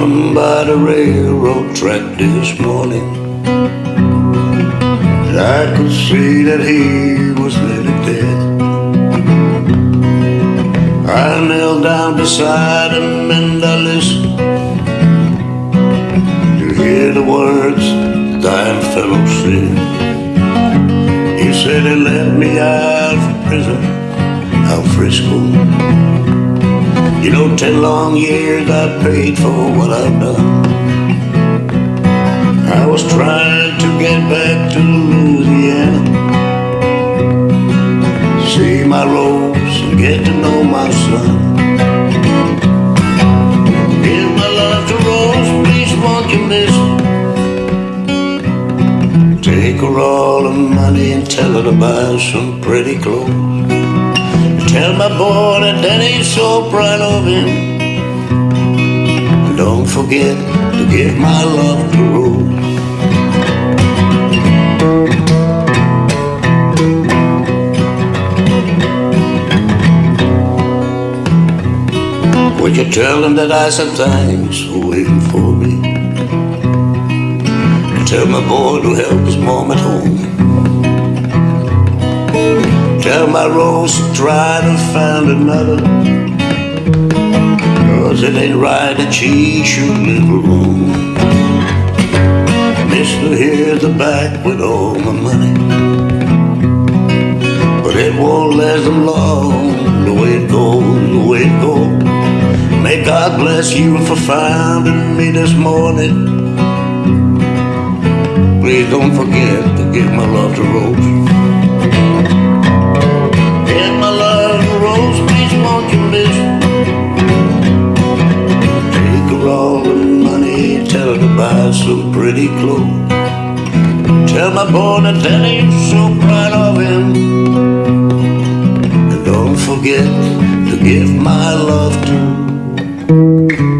Him by the railroad track this morning. And I could see that he was nearly dead. I knelt down beside him and I listened to hear the words the dying fellow said. He said he let me out of prison, out Frisco. You know, ten long years I paid for what I've done. I was trying to get back to Louisiana. See my rose and get to know my son. My love to Rose, please won't you miss Take her all the money and tell her to buy some pretty clothes. Tell my boy that Daddy's so proud of him. Don't forget to give my love to Rose. Would you tell him that I said thanks for waiting for me? Tell my boy to help his mom at home. My rose to try to find another. Cause it ain't right that she should live alone. Mister, here's the back with all my money. But it won't last them long. The way it goes, the way it goes May God bless you for finding me this morning. Please don't forget to give my love to Rose buy some pretty clothes. Tell my boy that Daddy's so proud of him. And don't forget to give my love to